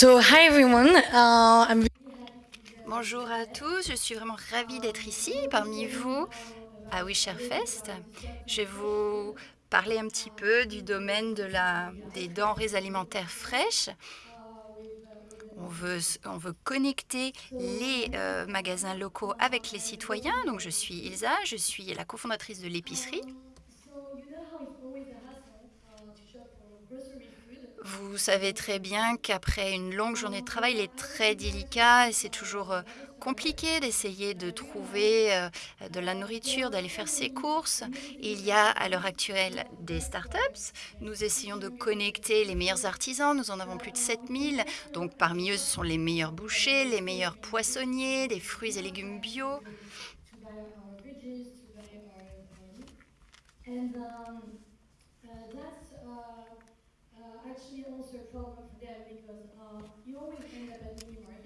So, hi everyone. Uh, Bonjour à tous, je suis vraiment ravie d'être ici parmi vous à Wisherfest. Je vais vous parler un petit peu du domaine des denrées alimentaires fraîches. On veut, on veut connecter les euh, magasins locaux avec les citoyens. Donc, je suis Ilsa, je suis la cofondatrice de l'épicerie. Vous savez très bien qu'après une longue journée de travail, il est très délicat et c'est toujours euh, compliqué d'essayer de trouver euh, de la nourriture, d'aller faire ses courses. Il y a à l'heure actuelle des startups. Nous essayons de connecter les meilleurs artisans. Nous en avons plus de 7000. Donc parmi eux, ce sont les meilleurs bouchers, les meilleurs poissonniers, des fruits et légumes bio.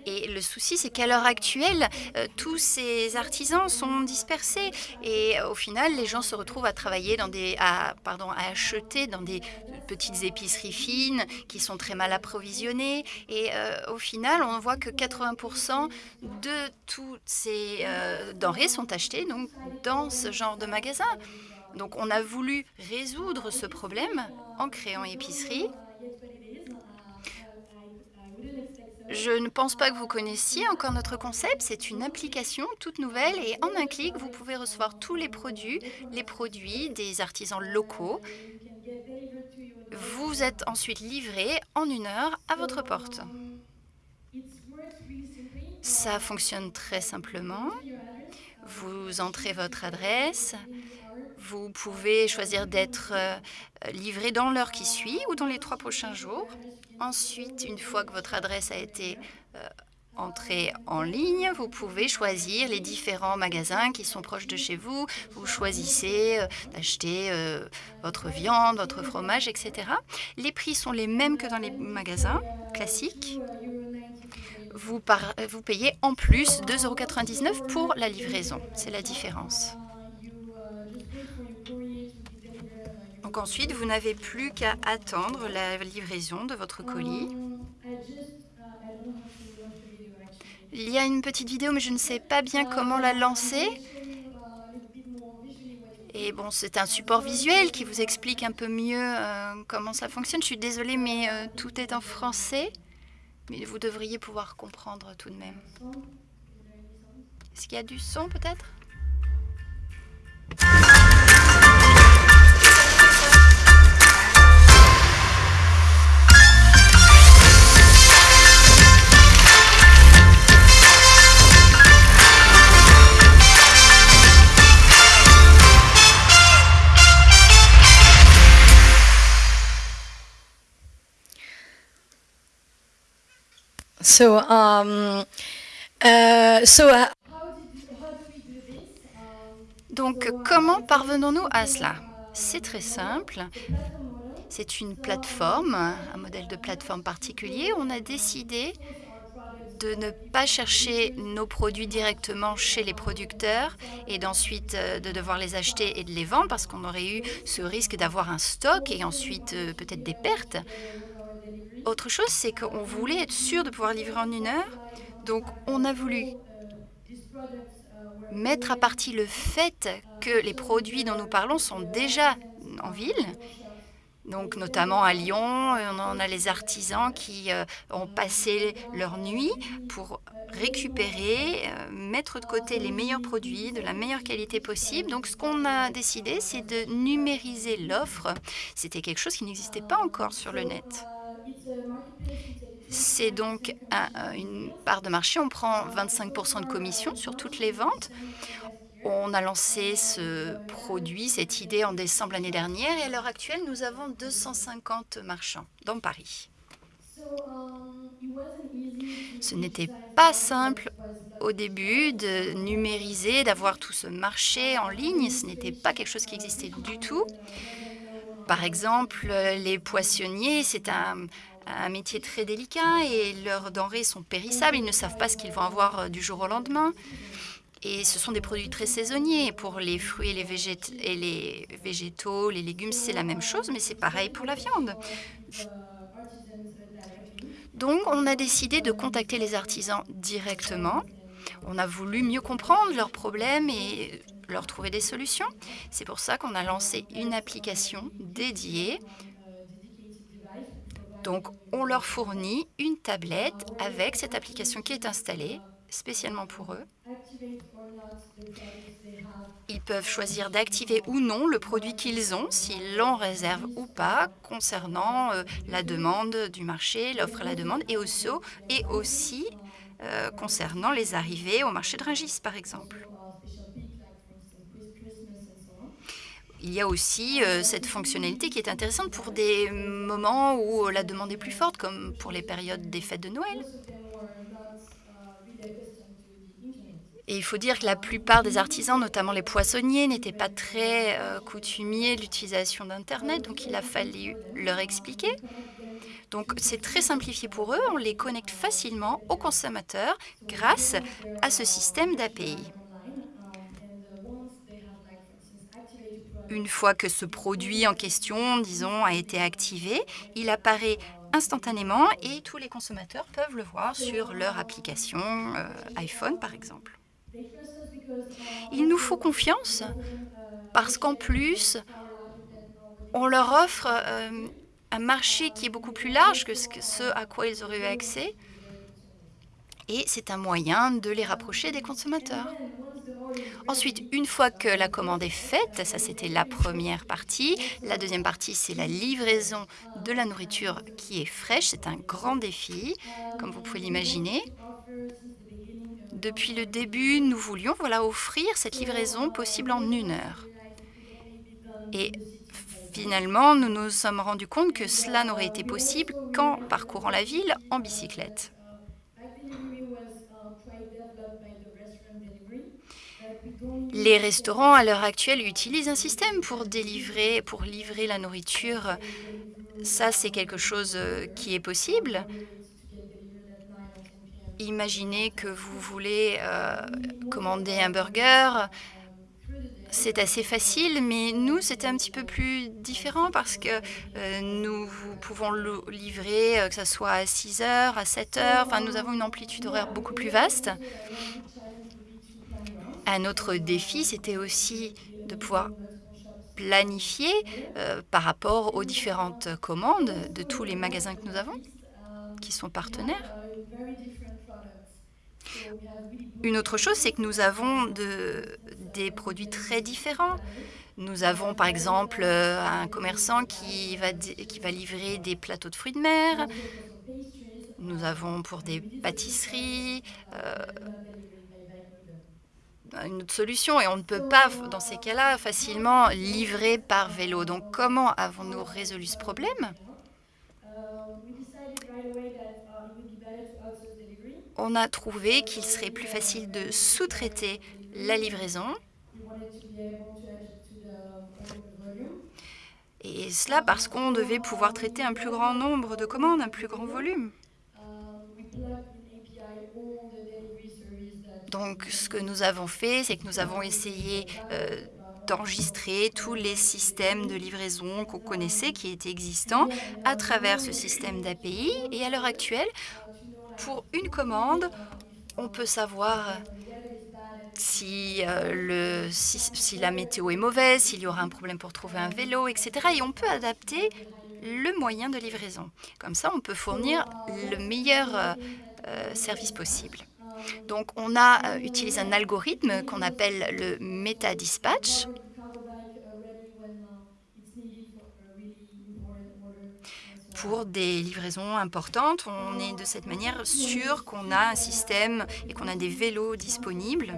Et le souci, c'est qu'à l'heure actuelle, euh, tous ces artisans sont dispersés et euh, au final, les gens se retrouvent à travailler dans des, pardon, à acheter dans des petites épiceries fines qui sont très mal approvisionnées. Et euh, au final, on voit que 80% de toutes ces denrées sont achetées donc dans ce genre de magasin. Donc, on a voulu résoudre ce problème en créant épicerie Je ne pense pas que vous connaissiez encore notre concept. C'est une application toute nouvelle et en un clic, vous pouvez recevoir tous les produits, les produits des artisans locaux. Vous êtes ensuite livré en une heure à votre porte. Ça fonctionne très simplement. Vous entrez votre adresse. Vous pouvez choisir d'être euh, livré dans l'heure qui suit ou dans les trois prochains jours. Ensuite, une fois que votre adresse a été euh, entrée en ligne, vous pouvez choisir les différents magasins qui sont proches de chez vous. Vous choisissez euh, d'acheter votre viande, votre fromage, etc. Les prix sont les mêmes que dans les magasins classiques. Vous, vous payez en plus 2,99 euros pour la livraison. C'est la différence. Ensuite, vous n'avez plus qu'à attendre la livraison de votre colis. Il y a une petite vidéo, mais je ne sais pas bien comment la lancer. Et bon, c'est un support visuel qui vous explique un peu mieux euh, comment ça fonctionne. Je suis désolée, mais euh, tout est en français. Mais vous devriez pouvoir comprendre tout de même. Est-ce qu'il y a du son peut-être? So um, uh, so. Uh, Donc, comment parvenons-nous à cela? C'est très simple. C'est une plateforme, un modèle de plateforme particulier. On a décidé de ne pas chercher nos produits directement chez les producteurs et d'ensuite euh, de devoir les acheter et de les vendre parce qu'on aurait eu ce risque d'avoir un stock et ensuite euh, peut-être des pertes. Autre chose, c'est qu'on voulait être sûr de pouvoir livrer en une heure. Donc, on a voulu mettre à partie le fait que les produits dont nous parlons sont déjà en ville. Donc, notamment à Lyon, on a les artisans qui euh, ont passé leur nuit pour récupérer, euh, mettre de côté les meilleurs produits de la meilleure qualité possible. Donc, ce qu'on a décidé, c'est de numériser l'offre. C'était quelque chose qui n'existait pas encore sur le net. C'est donc une part de marché. On prend 25% de commission sur toutes les ventes. On a lancé ce produit, cette idée en décembre l'année dernière et à l'heure actuelle, nous avons 250 marchands dans Paris. Ce n'était pas simple au début de numériser, d'avoir tout ce marché en ligne. Ce n'était pas quelque chose qui existait du tout. Par exemple, les poissonniers, c'est un, métier très délicat et leurs denrées sont périssables. Ils ne savent pas ce qu'ils vont avoir euh, du jour au lendemain. Et ce sont des produits très saisonniers. Pour les fruits et les, et les végétaux, les légumes, c'est la même chose, mais c'est pareil pour la viande. Donc on a décidé de contacter les artisans directement. On a voulu mieux comprendre leurs problèmes et leur trouver des solutions. C'est pour ça qu'on a lancé une application dédiée. Donc on leur fournit une tablette avec cette application qui est installée spécialement pour eux. Ils peuvent choisir d'activer ou non le produit qu'ils ont, s'ils l'en réservent ou pas, concernant euh, la demande du marché, l'offre et la demande, et aussi, et aussi euh, concernant les arrivées au marché de Rungis, par exemple. Il y a aussi euh, cette fonctionnalité qui est intéressante pour des moments où la demande est plus forte, comme pour les périodes des fêtes de Noël. Et il faut dire que la plupart des artisans, notamment les poissonniers, n'étaient pas très euh, coutumiers de l'utilisation d'Internet, donc il a fallu leur expliquer. Donc c'est très simplifié pour eux, on les connecte facilement aux consommateurs grâce à ce système d'API. Une fois que ce produit en question, disons, a été activé, il apparaît instantanément et tous les consommateurs peuvent le voir sur leur application euh, iPhone, par exemple. Il nous faut confiance parce qu'en plus, on leur offre euh, un marché qui est beaucoup plus large que ce à quoi ils auraient eu accès et c'est un moyen de les rapprocher des consommateurs. Ensuite, une fois que la commande est faite, ça c'était la première partie, la deuxième partie c'est la livraison de la nourriture qui est fraîche, c'est un grand défi, comme vous pouvez l'imaginer. Depuis le début, nous voulions voilà, offrir cette livraison possible en une heure. Et finalement, nous nous sommes rendus compte que cela n'aurait été possible qu'en parcourant la ville en bicyclette. Les restaurants, à l'heure actuelle, utilisent un système pour délivrer, pour livrer la nourriture. Ça, c'est quelque chose euh, qui est possible. Imaginez que vous voulez euh, commander un burger. C'est assez facile, mais nous, c'était un petit peu plus différent parce que euh, nous pouvons le livrer, que ce soit à 6 heures, à 7 heures. Enfin, nous avons une amplitude horaire beaucoup plus vaste. Un autre défi, c'était aussi de pouvoir planifier euh, par rapport aux différentes commandes de tous les magasins que nous avons, qui sont partenaires. Une autre chose, c'est que nous avons de, des produits très différents. Nous avons par exemple un commerçant qui va, qui va livrer des plateaux de fruits de mer. Nous avons pour des pâtisseries, euh, une autre solution et on ne peut pas, dans ces cas-là, facilement livrer par vélo. Donc, comment avons-nous résolu ce problème? On a trouvé qu'il serait plus facile de sous-traiter la livraison. Et cela parce qu'on devait pouvoir traiter un plus grand nombre de commandes, un plus grand volume. Donc, ce que nous avons fait, c'est que nous avons essayé euh, d'enregistrer tous les systèmes de livraison qu'on connaissait, qui étaient existants, à travers ce système d'API. Et à l'heure actuelle, pour une commande, on peut savoir si, euh, la météo est mauvaise, s'il y aura un problème pour trouver un vélo, etc. Et on peut adapter le moyen de livraison. Comme ça, on peut fournir le meilleur euh, service possible. Donc, on a euh, utilisé un algorithme qu'on appelle le meta-dispatch. Pour des livraisons importantes, on est de cette manière sûr qu'on a un système et qu'on a des vélos disponibles.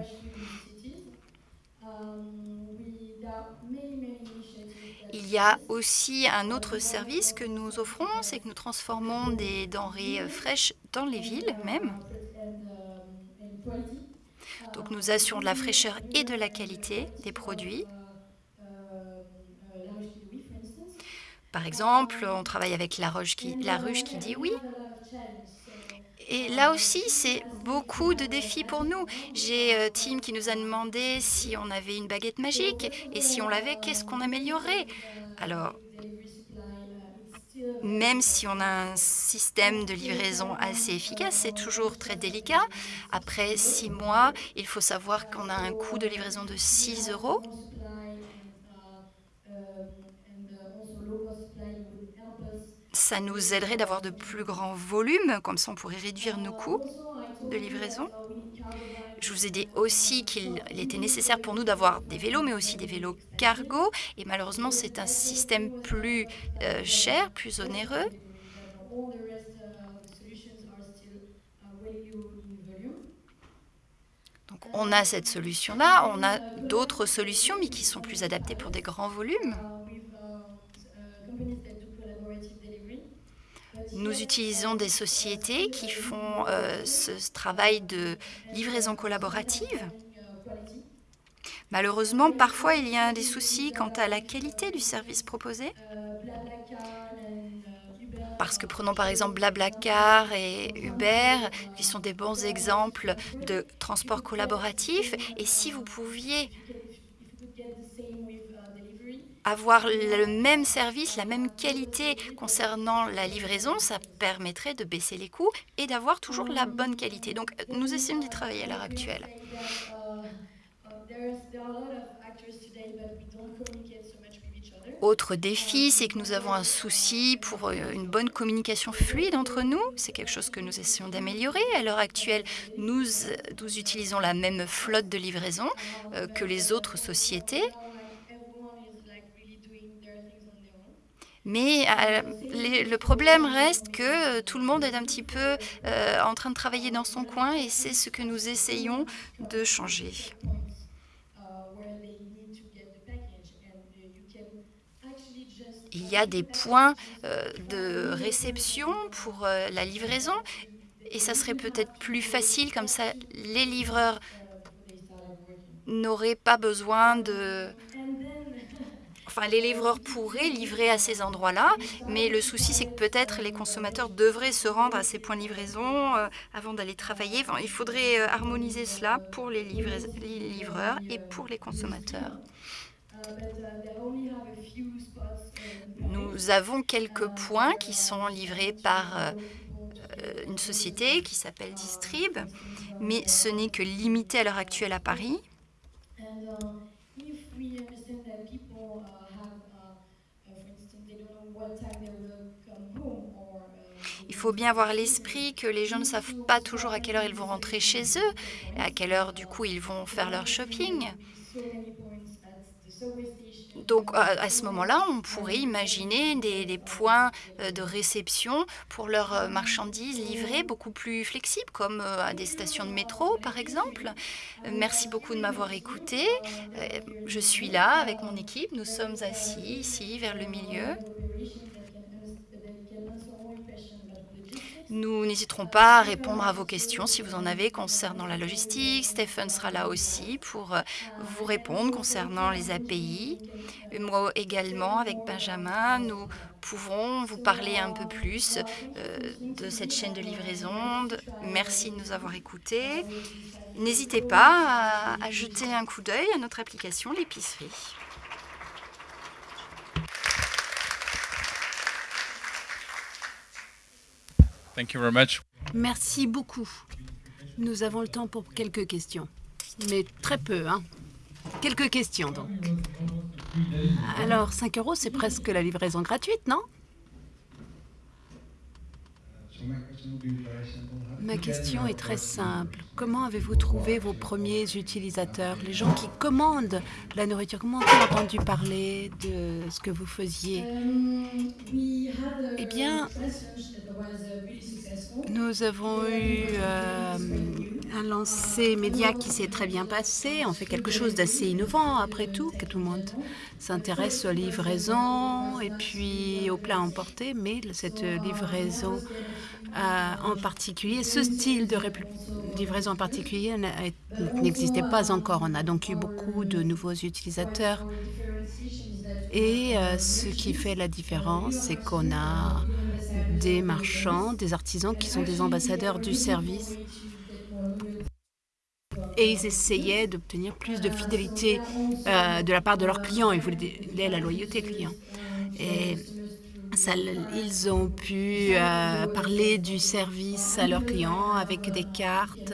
Il y a aussi un autre service que nous offrons, c'est que nous transformons des denrées euh, fraîches dans les villes même. Donc nous assurons de la fraîcheur et de la qualité des produits. Par exemple, on travaille avec la, ruche qui dit oui. Et là aussi, c'est beaucoup de défis pour nous. J'ai euh, Tim qui nous a demandé si on avait une baguette magique et si on l'avait, qu'est-ce qu'on améliorerait? Alors, même si on a un système de livraison assez efficace, c'est toujours très délicat. Après six mois, il faut savoir qu'on a un coût de livraison de 6 euros. Ça nous aiderait d'avoir de plus grands volumes, comme ça on pourrait réduire nos coûts de livraison. Je vous ai dit aussi qu'il était nécessaire pour nous d'avoir des vélos, mais aussi des vélos cargo. Et malheureusement, c'est un système plus cher, plus onéreux. Donc on a cette solution-là. On a d'autres solutions, mais qui sont plus adaptées pour des grands volumes. Nous utilisons des sociétés qui font ce travail de livraison collaborative. Malheureusement, parfois, il y a des soucis quant à la qualité du service proposé. Parce que prenons par exemple BlaBlaCar et Uber, qui sont des bons exemples de transport collaboratif. Et si vous pouviez avoir le même service, la même qualité concernant la livraison, ça permettrait de baisser les coûts et d'avoir toujours la bonne qualité. Donc, nous essayons d'y travailler à l'heure actuelle. Autre défi, c'est que nous avons un souci pour une bonne communication fluide entre nous. C'est quelque chose que nous essayons d'améliorer. À l'heure actuelle, nous utilisons la même flotte de livraison que les autres sociétés. Mais le problème reste que tout le monde est un petit peu en train de travailler dans son coin et c'est ce que nous essayons de changer. Il y a des points de réception pour la livraison et ça serait peut-être plus facile, comme ça, les livreurs n'auraient pas besoin de... Enfin, les livreurs pourraient livrer à ces endroits-là, mais le souci, c'est que peut-être les consommateurs devraient se rendre à ces points de livraison avant d'aller travailler. Il faudrait harmoniser cela pour les livreurs et pour les consommateurs. Nous avons quelques points qui sont livrés par une société qui s'appelle Distrib, mais ce n'est que limité à l'heure actuelle à Paris. Il faut bien avoir l'esprit que les gens ne savent pas toujours à quelle heure ils vont rentrer chez eux à quelle heure, du coup, ils vont faire leur shopping. Donc, à ce moment-là, on pourrait imaginer des points de réception pour leurs marchandises livrées beaucoup plus flexibles, comme à des stations de métro, par exemple. Merci beaucoup de m'avoir écoutée. Je suis là avec mon équipe. Nous sommes assis ici, vers le milieu. Nous n'hésiterons pas à répondre à vos questions si vous en avez concernant la logistique. Stéphane sera là aussi pour vous répondre concernant les API. Moi également, avec Benjamin, nous pouvons vous parler un peu plus de cette chaîne de livraison. Merci de nous avoir écoutés. N'hésitez pas à jeter un coup d'œil à notre application, l'épicerie. Merci beaucoup. Nous avons le temps pour quelques questions, mais très peu. Quelques questions, donc. Alors, 5 euros, c'est presque la livraison gratuite, non? Ma question est très simple. Comment avez-vous trouvé vos premiers utilisateurs, les gens qui commandent la nourriture? Comment ont-ils entendu parler de ce que vous faisiez? Eh bien, nous avons eu un lancé média qui s'est très bien passé. On fait quelque chose d'assez innovant, après tout, que tout le monde s'intéresse aux livraisons et puis aux plats emportés, mais cette livraison en particulier, ce style de livraison en particulier n'existait pas encore. On a donc eu beaucoup de nouveaux utilisateurs et ce qui fait la différence, c'est qu'on a des marchands, des artisans qui sont des ambassadeurs du service et ils essayaient d'obtenir plus de fidélité de la part de leurs clients. Ils voulaient la loyauté client. Et ils ont pu euh, parler du service à leurs clients avec des cartes,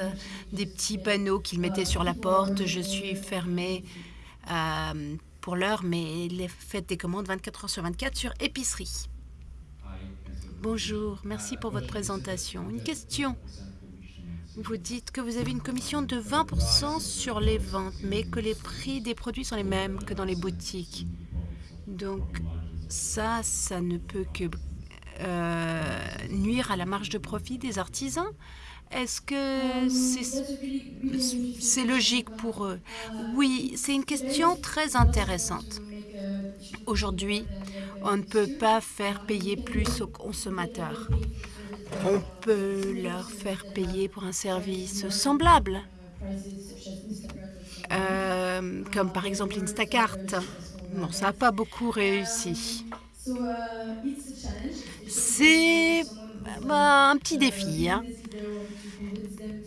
des petits panneaux qu'ils mettaient sur la porte. Je suis fermé euh, pour l'heure, mais les faites des commandes 24 heures sur 24 sur épicerie. Bonjour, merci pour votre présentation. Une question. Vous dites que vous avez une commission de 20% sur les ventes, mais que les prix des produits sont les mêmes que dans les boutiques. Donc, ça, ça ne peut que euh, nuire à la marge de profit des artisans. Est-ce que c'est logique pour eux? Oui, c'est une question très intéressante. Aujourd'hui, on ne peut pas faire payer plus aux consommateurs. On peut leur faire payer pour un service semblable, euh, comme par exemple Instacart. Bon, ça n'a pas beaucoup réussi. C'est bah, un petit défi. Hein.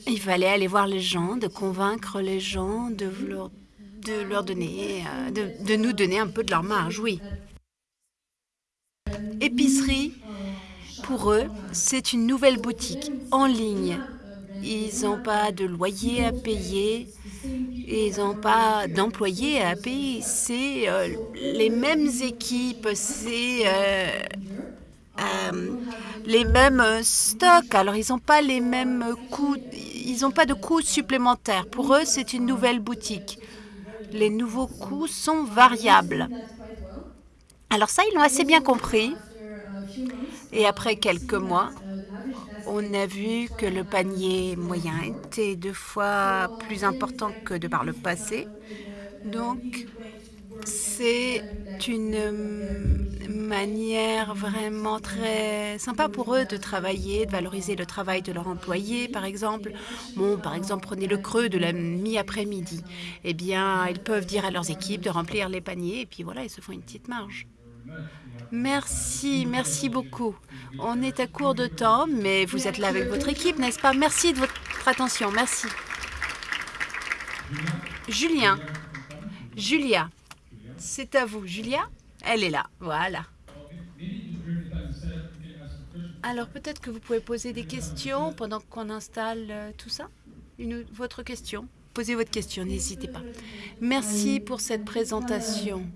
Il fallait aller voir les gens, de convaincre les gens, de leur, donner, euh, de nous donner un peu de leur marge, oui. Épicerie, pour eux, c'est une nouvelle boutique en ligne. Ils n'ont pas de loyer à payer, ils n'ont pas d'employés à payer. C'est euh, les mêmes équipes, c'est euh, euh, les mêmes stocks. Alors, ils n'ont pas les mêmes coûts, ils n'ont pas de coûts supplémentaires. Pour eux, c'est une nouvelle boutique. Les nouveaux coûts sont variables. Alors ça, ils l'ont assez bien compris. Et après quelques mois, on a vu que le panier moyen était deux fois plus important que de par le passé. Donc, c'est une manière vraiment très sympa pour eux de travailler, de valoriser le travail de leurs employés, par exemple. Bon, par exemple, prenez le creux de la mi-après-midi. Eh bien, ils peuvent dire à leurs équipes de remplir les paniers et puis voilà, ils se font une petite marge. Merci, merci beaucoup. On est à court de temps, mais vous êtes là avec votre équipe, n'est-ce pas? Merci de votre attention, merci. Julien, Julia, c'est à vous. Julia, elle est là, voilà. Alors peut-être que vous pouvez poser des questions pendant qu'on installe euh, tout ça? Votre question Posez votre question, n'hésitez pas. Merci pour cette présentation.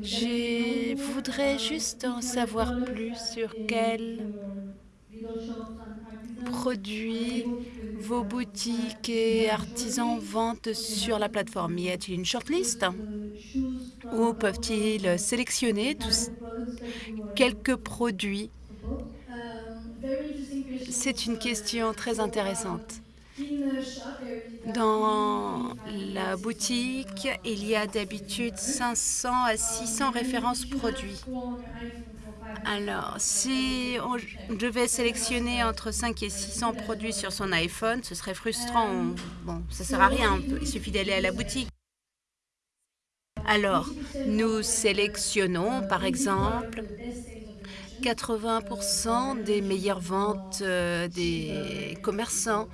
Je voudrais juste en savoir plus sur quels produits vos boutiques et artisans vendent sur la plateforme. Y a-t-il une shortlist? Ou peuvent-ils sélectionner tous quelques produits? C'est une question très intéressante. Dans la boutique, il y a d'habitude 500 à 600 références produits. Alors, si on devait sélectionner entre 5 et 600 produits sur son iPhone, ce serait frustrant. Bon, ça ne sert à rien, il suffit d'aller à la boutique. Alors, nous sélectionnons, par exemple, 80% des meilleures ventes euh, des commerçants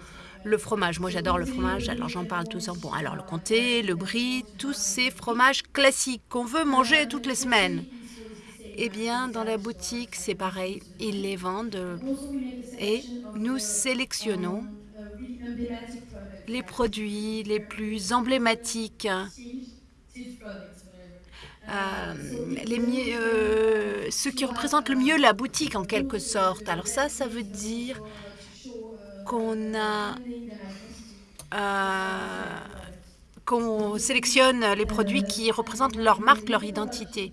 le fromage. Moi, j'adore le fromage, alors j'en parle tout temps. Bon, alors le comté, le brie, tous ces fromages classiques qu'on veut manger toutes les semaines. Eh bien, dans la boutique, c'est pareil. Ils les vendent et nous sélectionnons les produits les plus emblématiques, euh, les mieux, euh, ceux qui représentent le mieux la boutique en quelque sorte. Alors ça, ça veut dire euh, qu'on sélectionne les produits qui représentent leur marque, leur identité.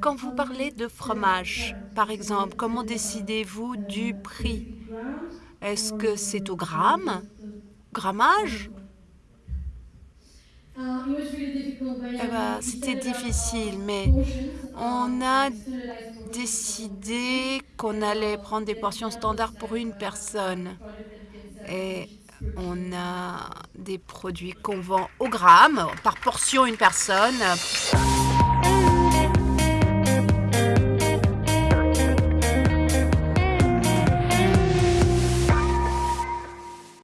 Quand vous parlez de fromage, par exemple, comment décidez-vous du prix? Est-ce que c'est au gramme? Grammage? Eh ben, C'était difficile, mais on a décidé qu'on allait prendre des portions standards pour une personne. Et on a des produits qu'on vend au gramme, par portion une personne.